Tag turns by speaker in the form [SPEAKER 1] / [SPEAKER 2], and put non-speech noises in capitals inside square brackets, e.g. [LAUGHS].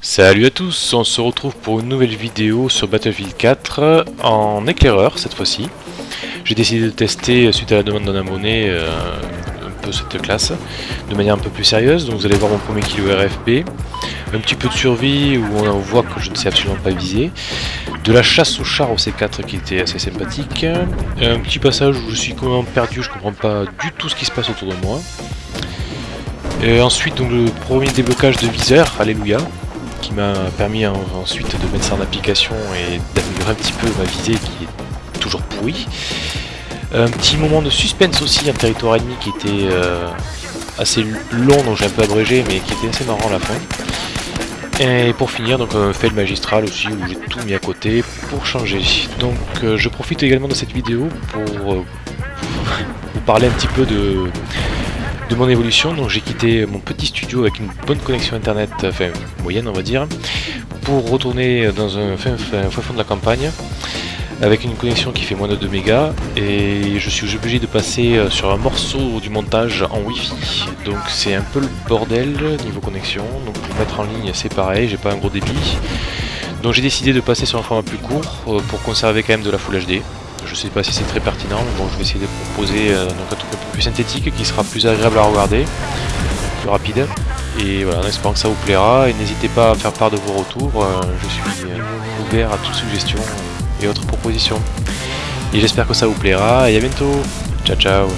[SPEAKER 1] Salut à tous, on se retrouve pour une nouvelle vidéo sur Battlefield 4 en éclaireur cette fois-ci. J'ai décidé de tester suite à la demande d'un abonné euh, un peu cette classe de manière un peu plus sérieuse. Donc vous allez voir mon premier kilo RFP, un petit peu de survie où on voit que je ne sais absolument pas viser, de la chasse au char au C4 qui était assez sympathique, un petit passage où je suis complètement perdu, je comprends pas du tout ce qui se passe autour de moi. Et ensuite donc le premier déblocage de viseur, alléluia, qui m'a permis ensuite de mettre ça en application et d'améliorer un petit peu ma visée qui est toujours pourrie. Un petit moment de suspense aussi, un territoire ennemi qui était euh, assez long, donc j'ai un peu abrégé, mais qui était assez marrant à la fin. Et pour finir, donc un fail magistral aussi, où j'ai tout mis à côté pour changer. Donc euh, je profite également de cette vidéo pour euh, [LAUGHS] vous parler un petit peu de, de mon évolution. Donc j'ai quitté mon petit studio avec une bonne connexion internet, enfin moyenne on va dire, pour retourner dans un fin, fond de la campagne avec une connexion qui fait moins de 2 mégas et je suis obligé de passer euh, sur un morceau du montage en wifi donc c'est un peu le bordel niveau connexion donc pour mettre en ligne c'est pareil j'ai pas un gros débit donc j'ai décidé de passer sur un format plus court euh, pour conserver quand même de la Full HD je sais pas si c'est très pertinent, mais bon, je vais essayer de proposer euh, un truc un peu plus synthétique qui sera plus agréable à regarder, plus rapide. Et voilà, en espérant que ça vous plaira. Et n'hésitez pas à faire part de vos retours. Euh, je suis euh, ouvert à toutes suggestions et autres propositions. Et j'espère que ça vous plaira. Et à bientôt. Ciao ciao.